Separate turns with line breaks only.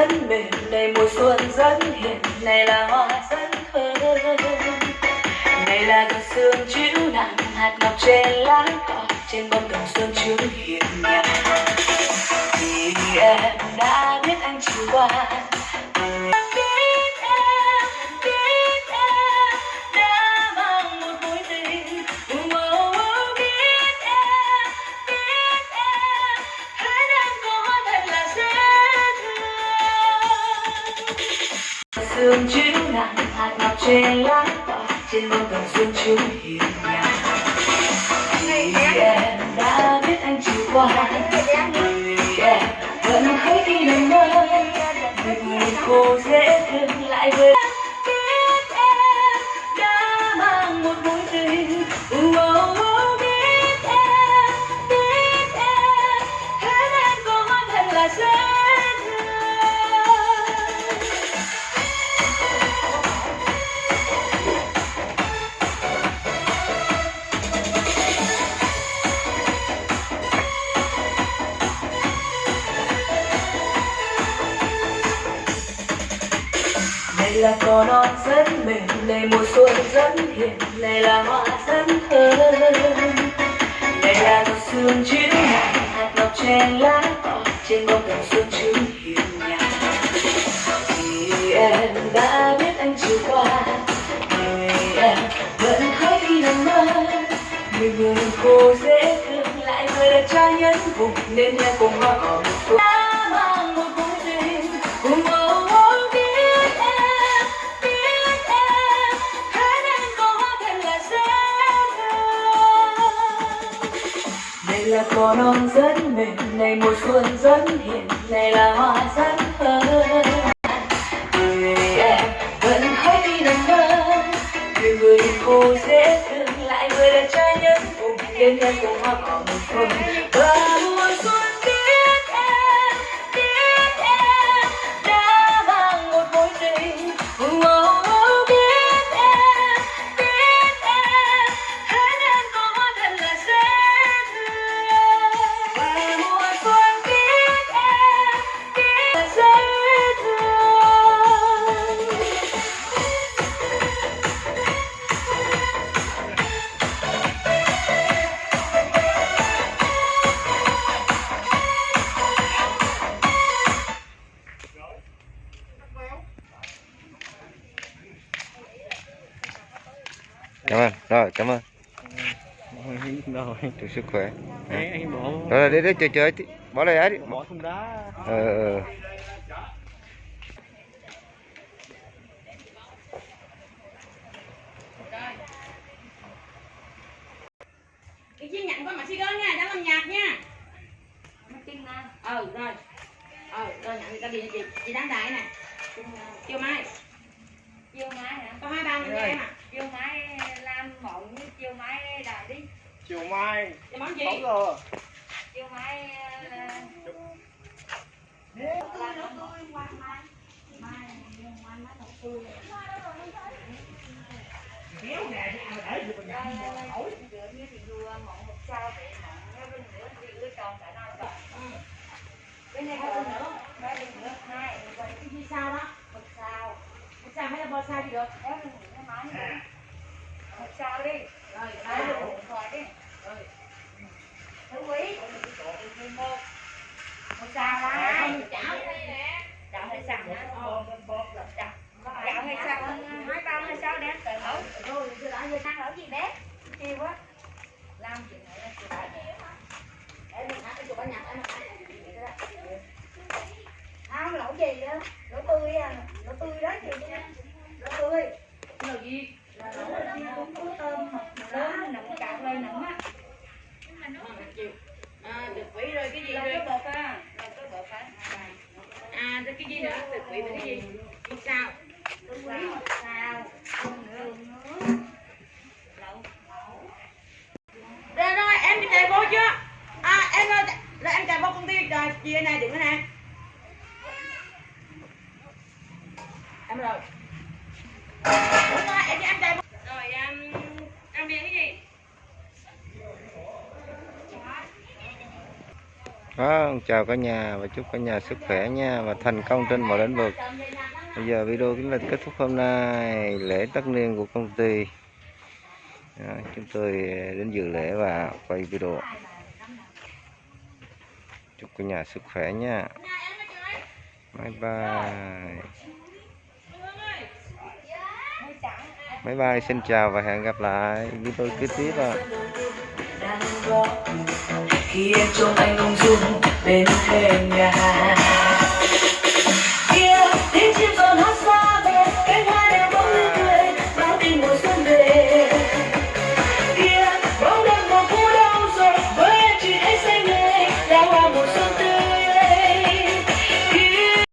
là mềm này mùa xuân rất hiền. Này là hoa rất thơm này là cơn sương chiếu nặng hạt ngọc trên lá cỏ, trên bông đồng xuân chiếu hiền nhạt vì em đã biết anh chiều qua. Sương chiếu nặng hạt ngọc trên lá cỏ trên bông cẩm xuân chứng hiền nhạc. Vì em đã biết anh chiều qua là cỏ non rất mềm, này mùa xuân rất hiền, này là hoa rất thơm. Này là giọt sương chiếu nặng hạt ngọc trên lá cỏ, trên bông cẩm xuân chứng hiền nhạt. Vì em đã biết anh chiều qua, vì em vẫn khóc khi nằm mơ. Người người cô dễ thương lại người đẹp trai nhân vùng, nên em cùng hoa cỏ một phương mùa non rất mềm, này mùa xuân rất hiện này là hoa rất thơm. Người em vẫn thấy đi nằm mơ người người khô dễ thương, lại người là trai nhân vùng nên em cùng hoa cỏ một phương
cảm ơn. Rồi cảm ơn.
Rồi.
Chúc sức khỏe.
Bỏ
rồi đi đi chơi chơi tí. bỏ đây ấy đi.
Bỏ thùng đá.
Ờ ờ
Đi chiên nhận con mà xí gớm nha, đã làm nhạc nha. Ờ, rồi. Ờ, rồi nhận người ta đi chị, chị đáng đại nè. Chiều mai.
Chiêu máy hả?
Có hai ba người em à
chiêu máy lam mộng với chiêu máy đài đi.
Chiều mai.
Món gì?
giờ.
Chiêu máy rửa như thì vừa mộng một sao để mộng nó bên bên này có bên nữa ba bên nữa hai
Cái gì sao? Đó?
một sao
Một sao hay là bò sao thì được
máy nữa một sao đi
Rồi,
Đấy,
đó
được một rồi đi thứ quý một một sao hai
Chảo
chảo hay sao chảo chảo hay sao hai bao hay sao đem tự nấu
Rồi, tôi đã
ăn ở gì bé chiều quá làm này là chuyện này
Để mình ăn cái chụp bánh nhạc em
không lẩu gì đó lẩu tươi à lẩu tươi đó chị lẩu tươi
Cái gì?
là lẩu chiên cũng có tôm hoặc lớn nặng cạo lên nặng á
chịu À, được quỷ rồi cái gì
là
rồi?
cái bột á là cái bột á
À, rồi cái gì nữa? Được quỷ với cái gì? Cái sao?
sao sao không nữa lẩu
Rồi rồi, em đi chạy vô chưa? À, em ơi, là em chạy vô công ty rồi, chị ở này đứng ở này. Em rồi. Em em chạy vô. Rồi, em em đi cái gì?
Vâng, chào cả nhà và chúc cả nhà sức khỏe nha và thành công trên mọi lĩnh vực. Bây giờ video kính lịch kết thúc hôm nay lễ tất niên của công ty. Đó, chúng tôi đến dự lễ và quay video. Chúc cả nhà sức khỏe nha. Bye bye. Bye bye, xin chào và hẹn gặp lại video kế tiếp ạ.
khi em trông anh ông dung bên thềm nhà